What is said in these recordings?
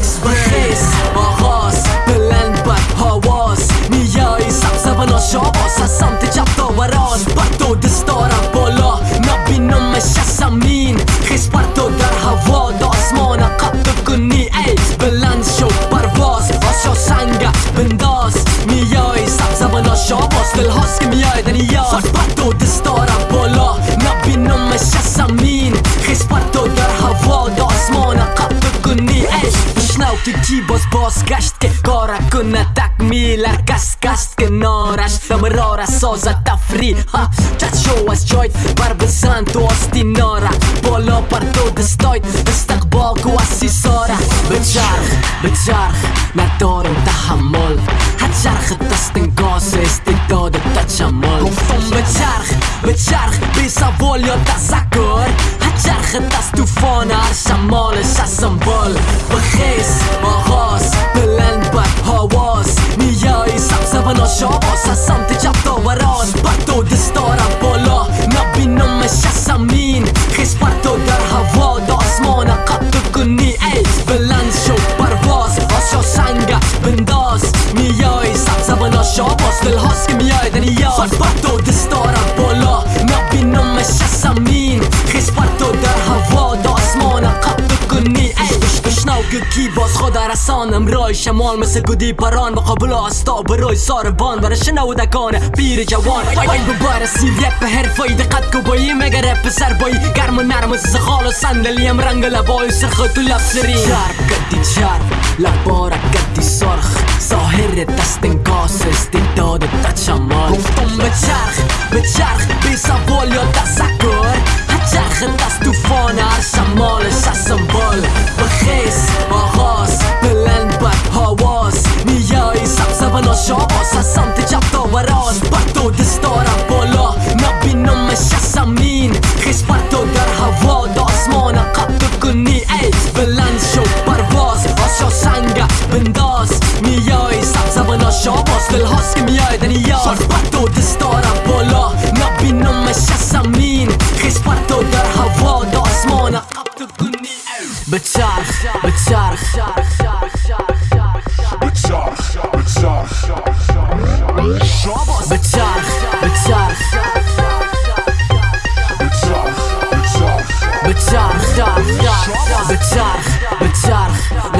اکسپرس آغاز بلند بر پاواز میای سبز و ناشاباز از سمت چپ داوران بر دو دست دارم بالا نبینم زمین خیز بر تو در هوا داسمان قد کنی ای بلند شو پرواز آسیا سنگت بنداز میای سبز و ناشاباز دل هاست که میای koos kästke korrakunne tak mille kas kastke nooras Tamarora soza ta tafri ha. Chat show as joint Barbesan tuosti nora. Polo parto stak Istakbo kuasi sora. Bechar bechar Na torem tahamol Hajar getasting koses Tito de tachamol Kom van bechar bejar Bisa voljo tasakor zakur Haqarh të stufona Arsha mollë, sha sëmboll Bëkhes, ohos Pëllën për hovos Mi joj, sa pëse vëno shovos Sa sam të qap të varos Parto dhe stora polo Na bino me shasa min Hes parto dar havo Do osmona kap të këni Ej, bëllën sho parvos Osho sanga bëndos Mi joj, نرسانم رای شمال مثل گودی پران و قبل آستا برای ساروان برای شنو دکانه پیر جوان. وای به بار سیل یک به حرفایی دقت که بایی مگر رپ سر بایی. گرم و نرم از زخال و سندلی رنگ لبای سرخ تو لب سری شرف گدی شرف لبار گدی سرخ. ساهر دست انگاس استی داد تا چمال گفتم به چرخ به چرخ بی سوال یا تسکر هچرخ دست توفان هر شمال شست بال بخیس آغاز. کسی میای دنیاز سر پتو دستارا بولا نبی نمش سمین خیز پتو در هوا دا اسمانا قبط دنی بچارخ بچارخ بچارخ بچارخ بچارخ بچارخ بچارخ بچارخ بچارخ بچارخ بچارخ بچارخ بچارخ بچارخ بچارخ بچارخ بچارخ بچارخ بچارخ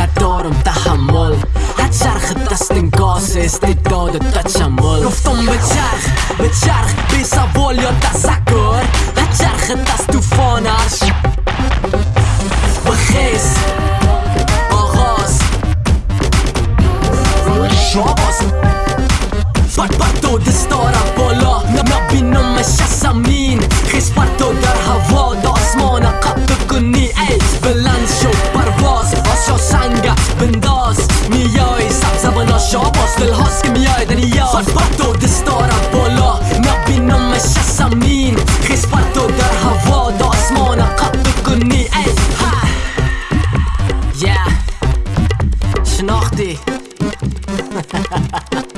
Sti do dhe të qamoll Lufton bëqarh Bëqarh Bisa voljo të zakur Haqarh të stufona Ha ha ha ha!